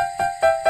Música